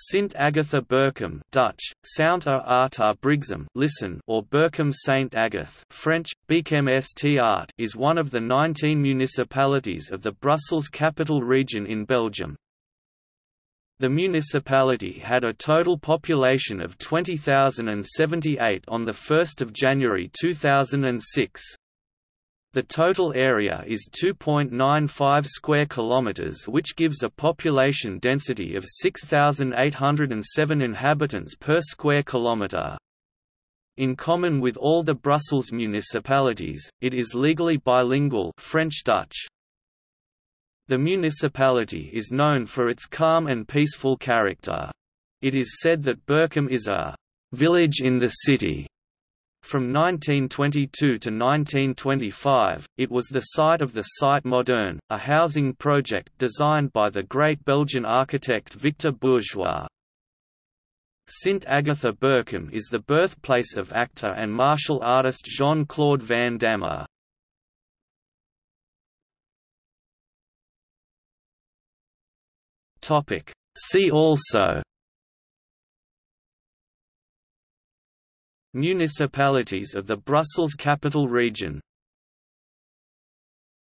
Sint Agatha Berchem Dutch, listen or Berchem Saint Agathe French, Art is one of the 19 municipalities of the Brussels Capital Region in Belgium. The municipality had a total population of 20,078 on 1 January 2006. The total area is 2.95 square kilometers which gives a population density of 6807 inhabitants per square kilometer. In common with all the Brussels municipalities, it is legally bilingual French-Dutch. The municipality is known for its calm and peaceful character. It is said that Berchem is a village in the city from 1922 to 1925, it was the site of the Site Moderne, a housing project designed by the great Belgian architect Victor Bourgeois. Sint Agatha Berchem is the birthplace of actor and martial artist Jean-Claude Van Damme. See also Municipalities of the Brussels Capital Region